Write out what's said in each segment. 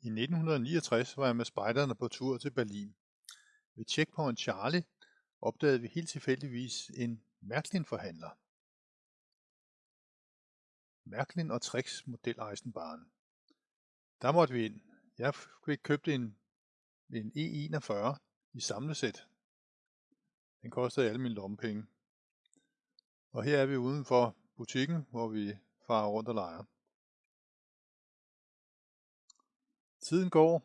I 1969 var jeg med spejderne på tur til Berlin. Ved Checkpoint Charlie opdagede vi helt tilfældigvis en Märklin-forhandler. Märklin og Trix model Eisenbahn. Der måtte vi ind. Jeg fik købt en, en E41 i samlesæt. Den kostede alle mine lommepenge. Og her er vi uden for butikken, hvor vi farer rundt og leger. Tiden går.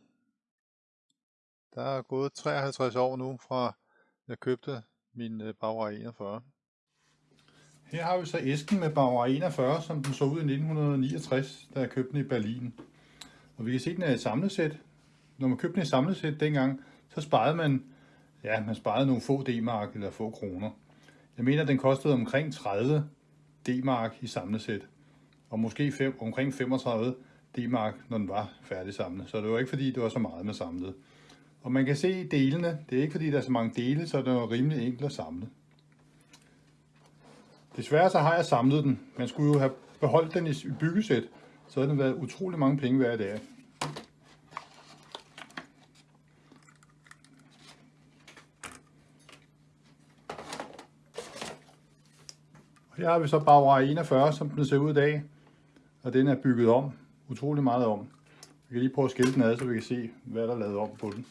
Der er gået 53 år nu fra jeg købte min øh, Bauer 41. Her har vi så æsken med Bauer 41, som den så ud i 1969, da jeg købte den i Berlin. Og vi kan se, at den er i samlesæt. Når man købte den i samlesæt dengang, så sparede man, ja, man sparede nogle få D-mark eller få kroner. Jeg mener, at den kostede omkring 30 D-mark i samlesæt, og måske fem, omkring 35 D-mark, når den var færdig samlet. Så det var ikke fordi, det var så meget med samlet. Og man kan se delene. Det er ikke fordi, der er så mange dele, så det var rimelig enkelt at samle. Desværre så har jeg samlet den. Man skulle jo have beholdt den i byggesæt, så havde den været utrolig mange penge hver dag. Og her har vi så Bauer 41, som den ser ud i dag. Og den er bygget om. Utrolig meget om. Vi kan lige prøve at skille den ad, så vi kan se, hvad der er lavet om på den.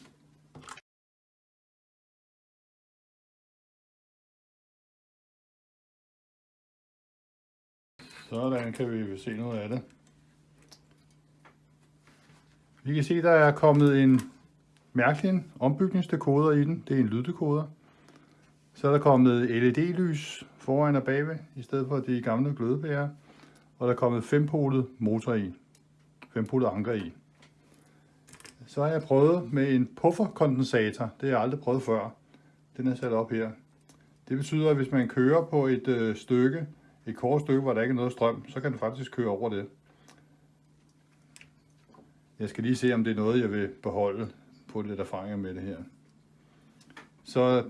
Sådan kan vi se noget af det. Vi kan se, der er kommet en mærkelig ombygningsdekoder i den. Det er en lyddekoder. Så er der kommet LED-lys foran og bagved, i stedet for de gamle glødebærer. Og der er kommet fempolet motor i. Fempolet anker i. Så har jeg prøvet med en pufferkondensator. Det har jeg aldrig prøvet før. Den er sat op her. Det betyder, at hvis man kører på et øh, stykke, et kort stykke, hvor der ikke er noget strøm, så kan den faktisk køre over det. Jeg skal lige se, om det er noget, jeg vil beholde på lidt erfaringer med det her. Så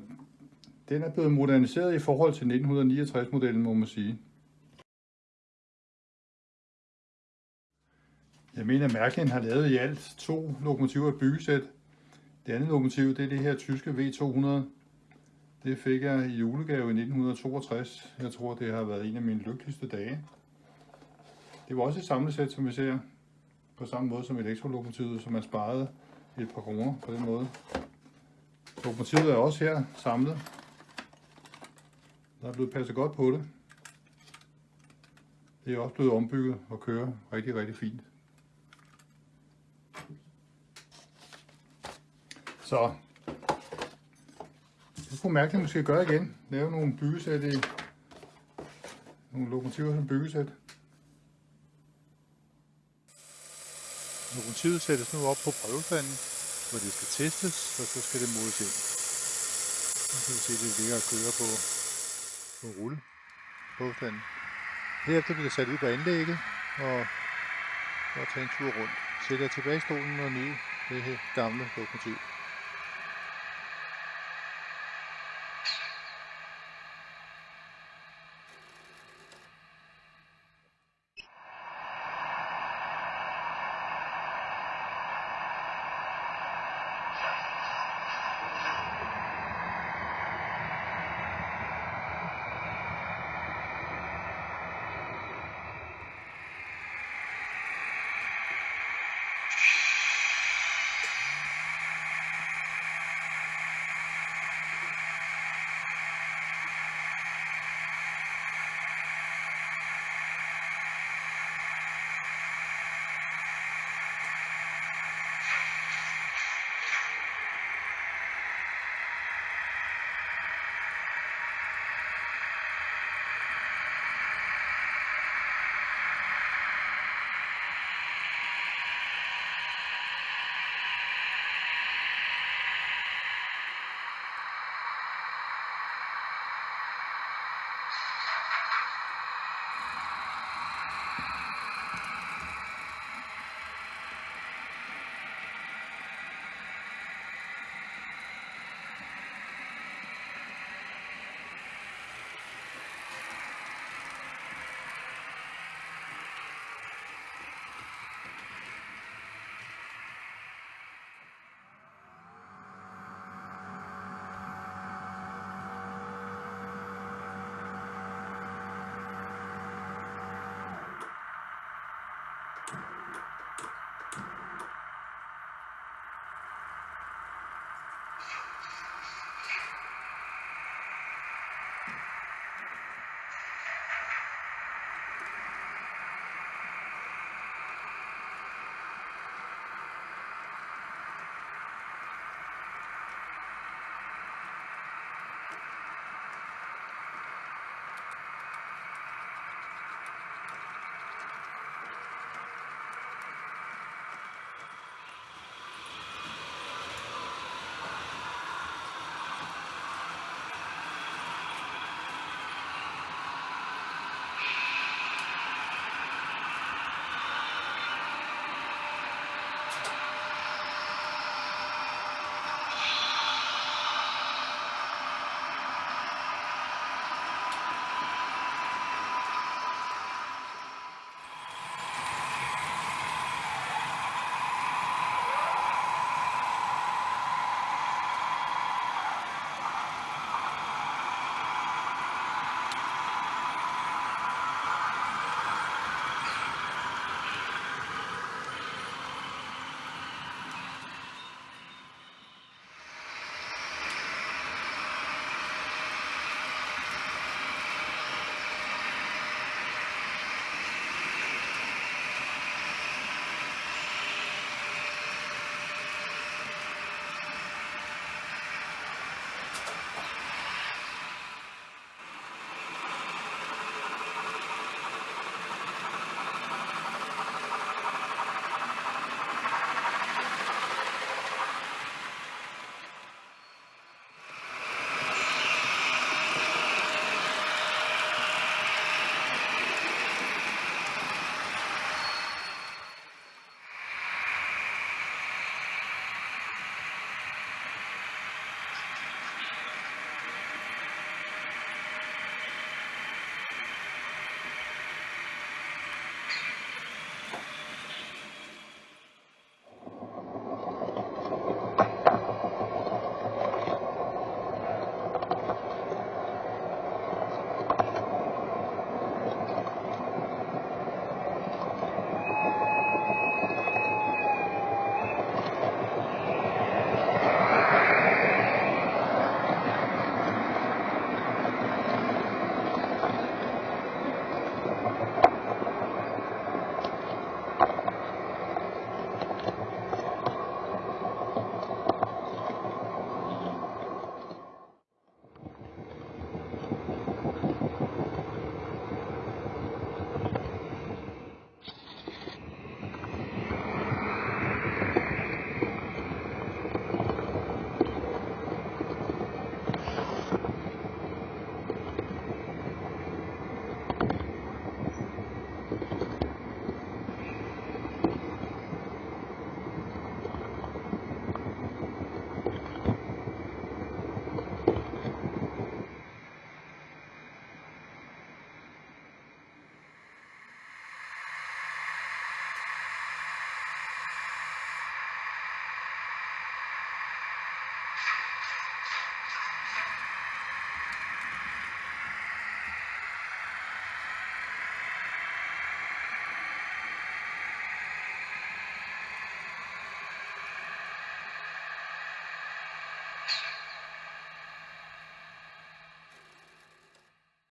den er blevet moderniseret i forhold til 1969-modellen, må man sige. Jeg mener, at Märklin har lavet i alt to lokomotiver i byggesæt. Det andet lokomotiv, det er det her tyske V200. Det fik jeg i julegave i 1962. Jeg tror, det har været en af mine lykkeligste dage. Det var også et samlesæt, som vi ser. På samme måde som elektrolokomotivet, som man sparede et par kroner på den måde. Lokomotivet er også her samlet. Der er blevet passet godt på det. Det er også blevet ombygget og kører rigtig, rigtig fint. Så det kunne man måske gøre igen. Lave nogle byggesæt i nogle lokomotiver som byggesæt. Lokomotivet sættes nu op på prøvefanden, hvor det skal testes, og så skal det måles ind. Nu kan vi se, at det ligger og kører på, på rulle prøvestanden. Herefter bliver det sat ud på anlægget, og, og tage en tur rundt. Sætter tilbage i stolen og nyde det her gamle lokomotiv.